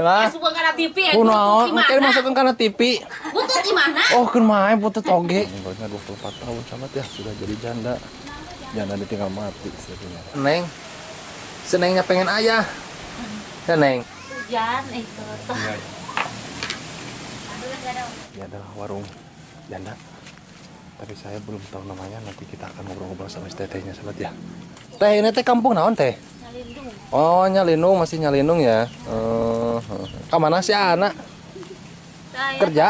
Lah. Suka karena TV ya. Kunaon? Butut Mungkin masukkan karena TV. Butut gimana? Oh, kan main butut oge. Umurnya 24 tahun sahabat ya, sudah jadi janda. Janda ditinggal mati sebenarnya. Neng. Senengnya pengen ayah. Ya, Neng. Hujan itu. Ini adalah warung janda. Tapi saya belum tahu namanya. Nanti kita akan ngobrol-ngobrol sama si tetehnya sahabat ya. Teh, ini teh kampung naon teh? Nalindung. Oh, nyalinung masih nyalinung ya. Eh, ke mana sih anak? Saya Kerja?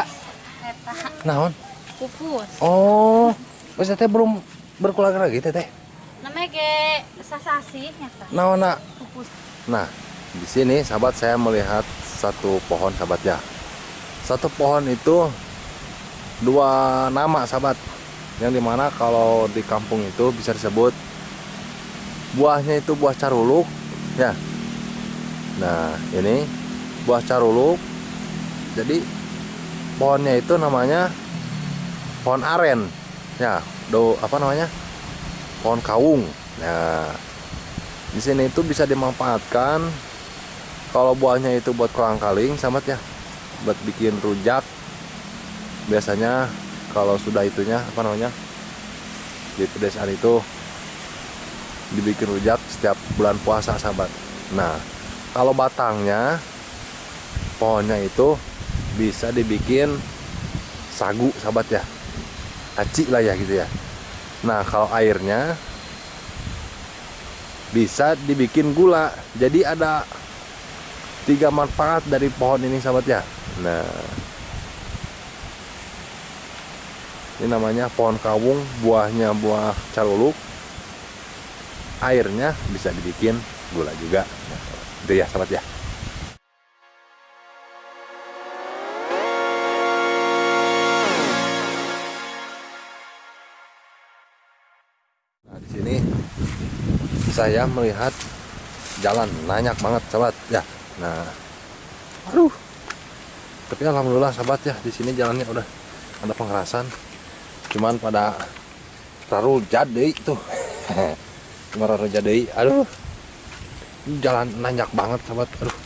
eta Naon? pupus. Oh, wis teh belum berkeluarga lagi teteh. Namanya ge sasasi nyata. Naon nak? Pupus. Nah, di sini sahabat saya melihat satu pohon sahabat ya. Satu pohon itu dua nama sahabat. Yang di mana kalau di kampung itu bisa disebut buahnya itu buah caruluk ya. Nah, ini buah caruluk. Jadi pohonnya itu namanya pohon aren. Ya, do apa namanya? Pohon kawung. Nah, di sini itu bisa dimanfaatkan kalau buahnya itu buat kolang kaling sahabat ya buat bikin rujak biasanya kalau sudah itunya apa namanya di pedesaan itu dibikin rujak setiap bulan puasa sahabat nah kalau batangnya pohonnya itu bisa dibikin sagu sahabat ya. Aci lah ya gitu ya. Nah kalau airnya bisa dibikin gula. Jadi ada tiga manfaat dari pohon ini sahabat ya. Nah ini namanya pohon kawung buahnya buah caluluk. Airnya bisa dibikin gula juga. Nah, itu ya sahabat ya saya melihat jalan. Banyak banget sahabat. Ya nah. Aduh. Tapi alhamdulillah sahabat ya di sini jalannya udah ada pengerasan. Cuman pada raru jadi cuma raru jadi aduh. Jalan nanjak banget sahabat. Aduh.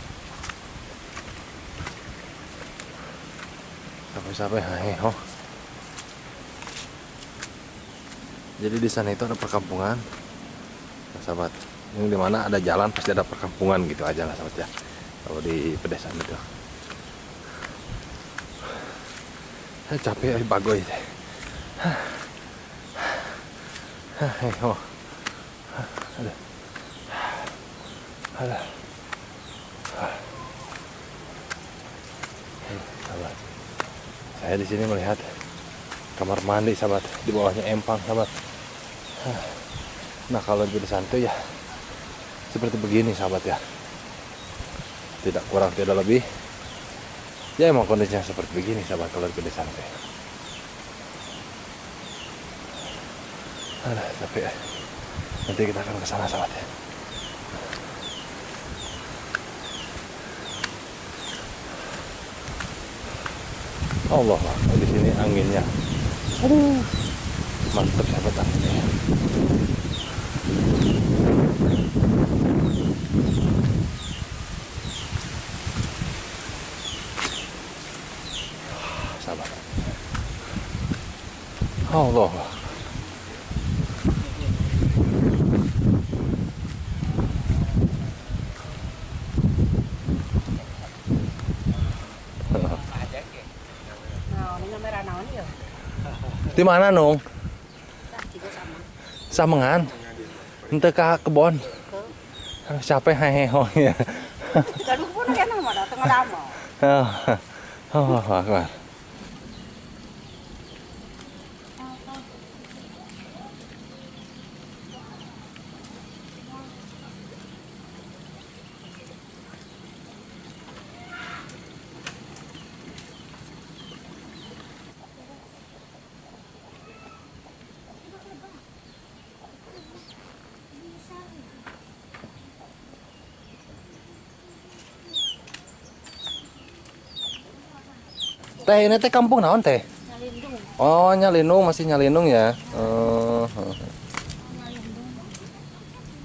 Sampai-sampai heheho jadi di sana itu ada perkampungan sahabat ini di mana ada jalan pasti ada perkampungan gitu aja lah sahabat ya. Kalau di pedesaan itu. Saya capek ya bagoy teh oh. Ada. Ada. Sahabat saya di sini melihat kamar mandi sahabat di bawahnya empang sahabat nah kalau di santai ya seperti begini sahabat ya. Tidak kurang tidak lebih. Ya emang kondisinya seperti begini sahabat kalau di santai Aduh, tapi ya nanti kita akan ke sana sahabat ya. Allah di sini anginnya. Aduh mantap sahabat anginnya sahabat Allah di mana nung? Samengan ente ka kebon capek heheho ya Gaduh pun nama dah tengah dama. oh, oh, akbar. Teh ini teh kampung naon teh? Nalindung. Oh nyalinung masih nyalinung ya. Oh,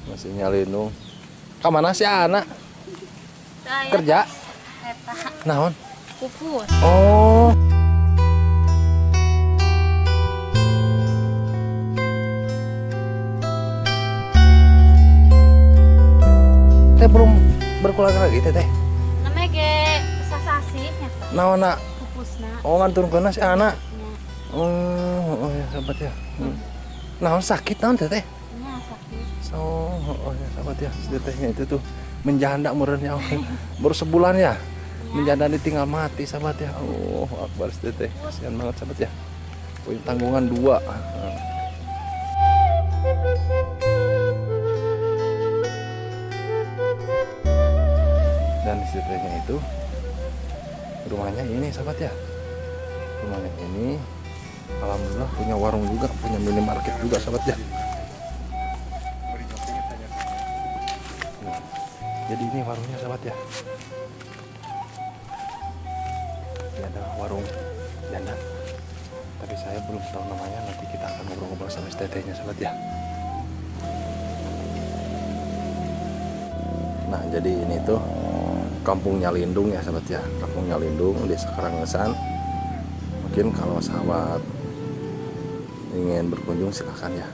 masih nyalinung. Ke mana sih anak? Saya Kerja? Eta Naon? pupus. Oh. Teh belum berkeluarga lagi teh teh. Namanya ge sasasi. Naon nak? Oh ngantur kena si anak. Nya, Oh, oh ya sahabat ya. Hmm. Naon sakit naon teh teh? nya sakit. Oh, oh ya sahabat ya. Tetehnya itu tuh menjanda meureun ya. Baru sebulan ya. Menjanda ditinggal mati sahabat ya. Oh, akbar si teteh. Kasihan banget sahabat ya. Punya tanggungan dua. Dan si tetehnya itu rumahnya ini sahabat ya. Rumahnya ini Alhamdulillah punya warung juga, punya minimarket juga sahabat ya. Jadi ini warungnya sahabat ya. Ini ada warung janda. Tapi saya belum tahu namanya. Nanti kita akan ngobrol-ngobrol sama tetehnya sahabat ya. Nah jadi ini tuh kampungnya Lindung ya sahabat ya. Kampungnya Lindung desa Karangesan. Mungkin kalau sahabat ingin berkunjung silahkan ya.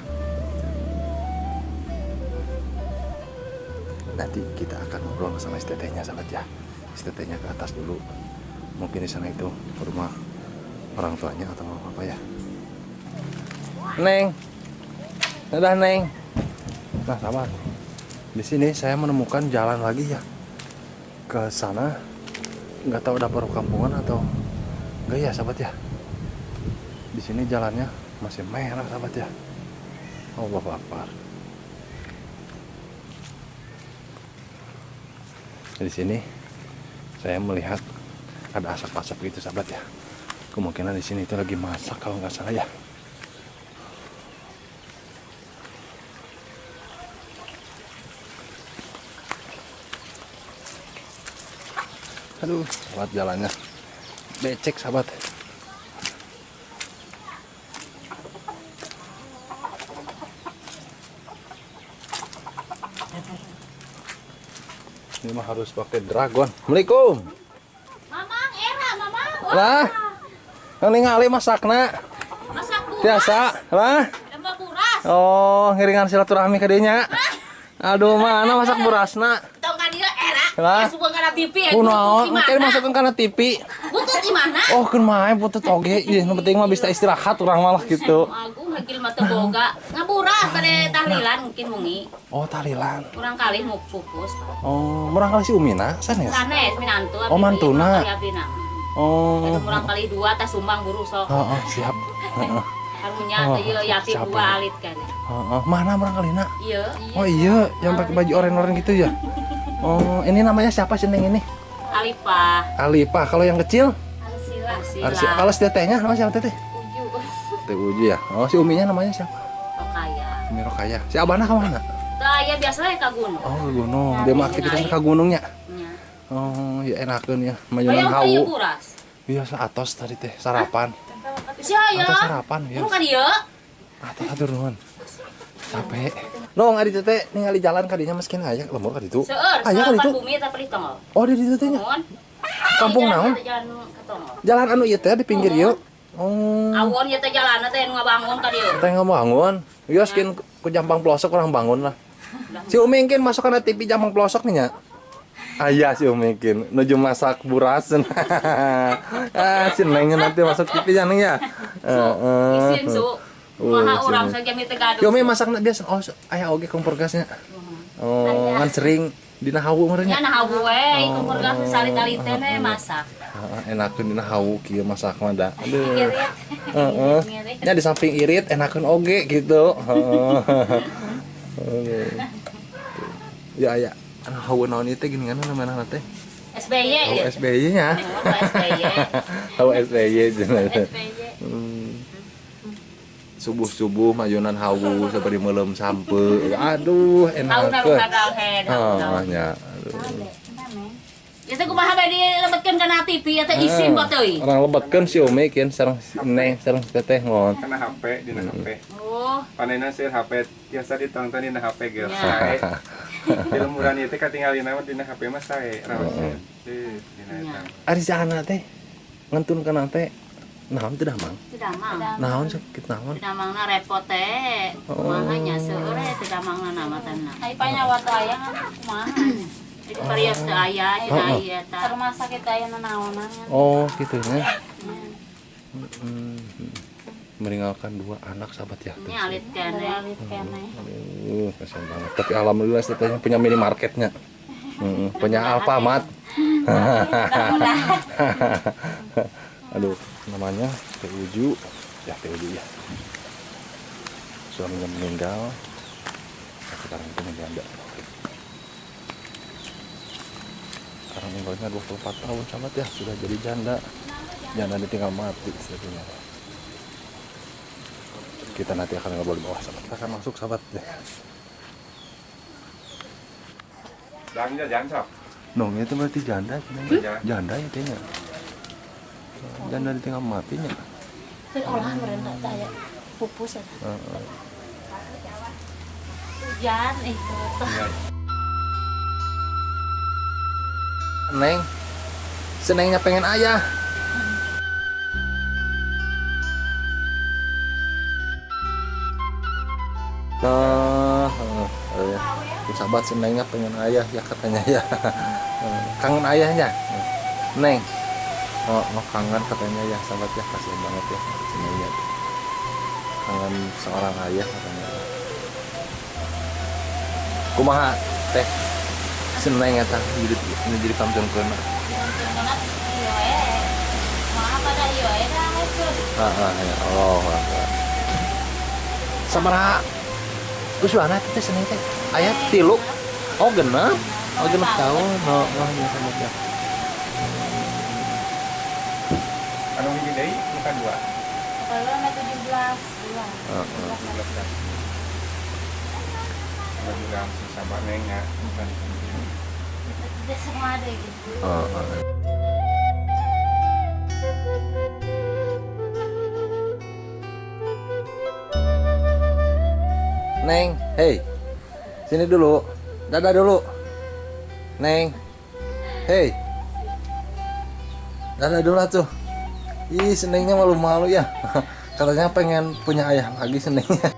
Nanti kita akan ngobrol sama STT-nya sahabat ya. STT-nya ke atas dulu. Mungkin di sana itu rumah orang tuanya atau apa ya. Neng. Udah Neng. Nah, sahabat. Di sini saya menemukan jalan lagi ya. Ke sana. Nggak tahu ada perkampungan atau enggak ya, sahabat ya. Di sini jalannya masih merah, sahabat ya. Oh, bapak Akbar. Di sini saya melihat ada asap-asap gitu sahabat ya. Kemungkinan di sini itu lagi masak kalau nggak salah ya. Aduh, sahabat jalannya becek sahabat. Ini mah harus pakai dragon. Assalamualaikum. Mamang, era, mamang. Lah, yang ningali masakna Masak buras. biasa, lah. Buras. Oh, ngiringan silaturahmi ke dinya. Aduh, mana masak burasna? Tong kan dia era. Lah. Subuh kana TV ya. Kunaon? Mungkin masukkan karena TV. Butut di mana? Oh, kan main putut oge. Ih, nu penting mah bisa istirahat urang malah gitu. Agung hagil mata boga. Ngaburas pada tahlilan mungkin mungi. Oh, talilan. Kurang kali mau pupus. Oh, murang kali si Umina, sanes. Sanes minantu. Oh, mantuna. Oh. Kurang kali dua tas sumbang buru sok. Oh, oh, siap. Heeh. Karunya Oh, ieu yatim capek. dua alit kan. Heeh. Mana murang kalina? Iya. Oh iya, yang pakai baju oranye-oranye gitu ya. Oh, ini namanya siapa sih ini? Alipah. Alipah. Kalau yang kecil? Arsila. Arsi. Kalau si tetehnya namanya siapa teteh? Uju. Teh Uji ya. Oh, si Uminya namanya siapa? Okaya. Umi Rokaya. Si Abana ke mana? Tah ya biasa we ka gunung. Oh, ke gunung. Dia mah aktivitasnya ke gunungnya. Nya. Oh, ya enakeun ya. Ieu hawu. Biasa atos tadi teh sarapan. Sia ya. Atos sarapan ya. Kamu kan ieu? Atos atur nuhun. Capek. Nong ari teh ningali jalan kadinya meskin aya lemur ka ditu. Aya ka ditu. bumi tongol. Oh, di ditu teh nya. Kampung naon? Ke. Jalan anu ieu teh di pinggir ieu. Oh. Awon ya teh jalanna teh nu ngabangun ka dieu. Teh bangun. Skin ku jampang pelosok orang bangun lah. Si Umi masuk kana TV jampang pelosok nih nya. Ayah si Umi mungkin nuju masak buras. ah, si Nengnya nanti masuk TV ya Neng ya. Heeh. Isin su. Oh, Maha urang saja mi teh gaduh. Si Umi masak biasa oh aya oge kompor gasnya. Oh, kan sering dina hawu meureun Ya nya. nah hawu we, kompor gas salit-alit teh we masak. Heeh, enakeun dina hawu kieu masak mah da. Aduh. Ngirit. Heeh. Ngirit. Ya di samping irit enakeun oge gitu. Heeh. Aduh. Ya ya. Anu hawu naon ieu teh gini kan namanya teh? SBY ya. SBY nya. Oh, SBY. Hawu SBY. SBY. Hmm. Subuh-subuh mayunan hawu seperti melem sampe. Aduh, nya. Aduh. Ya teh kumaha bae dilebetkeun kana TV ya teh isin Ah, buat teuing. Orang lebetkeun si Umi kieu sareng Neng sareng si Teteh ngon. karena HP di HP Oh, panena sih HP biasa ditonton di HP geus Ya. sae di lemburan itu ketinggalin nama dina HP mas saya rawatnya Tuh, dina eta. Ari jana teh ngentun kana teh naon teh damang Tidak mang. naon sakit naon Tidak mang na repot teh. Oh. Kumahanya seure tidak mang na nama tanah. Ay panyawa to aya kan kumaha. Jadi parias teh aya, Oh, oh. aya Sa ta. rumah sakit aya nanaonan kan. oh gitu ya Hmm, meninggalkan dua anak sahabat ya. Ini alit kene. alit kene. Aduh, kasihan banget. Tapi alhamdulillah setelahnya punya minimarketnya. Hmm, punya Alfamart. Aduh, namanya Teh Uju. Ya, Teh Uju ya. Suaminya meninggal. Sekarang itu menjanda. Sekarang meninggalnya 24 tahun sahabat ya, sudah jadi janda. Janda ditinggal mati sebenarnya. Kita nanti akan ngobrol di bawah sahabat. Kita akan masuk sahabat ya. Jangan jangan sok. Nong itu berarti janda, Hmm? janda ya kayaknya. Janda ditinggal matinya. Olahan merenda teh aya pupus. Heeh. Hujan itu Neng, senengnya pengen ayah. Nah, eh, sahabat senengnya pengen ayah ya katanya ya. Kangen ayahnya. Neng. Oh, oh, kangen katanya ya sahabat ya kasihan banget ya senengnya. Kangen seorang ayah katanya. ya. Kumaha teh seneng eta jadi ini jadi pantun kena. Ah, ah, ya Allah. Teh seneng teh. Aya tilu. Oh, genep. Oh, genep tahun. Oh, oh, ya sama ya. Anu hiji deui bukan dua. Kalau na 17 bulan. Heeh. 17 tahun. Mudah-mudahan si sabar neng ya. Bukan. Tidak semua ada gitu. Oh, oh. Neng, hey, sini dulu, dadah dulu, Neng, hey, dadah dulu tuh. Ih, senengnya malu-malu ya. Katanya pengen punya ayah lagi senengnya.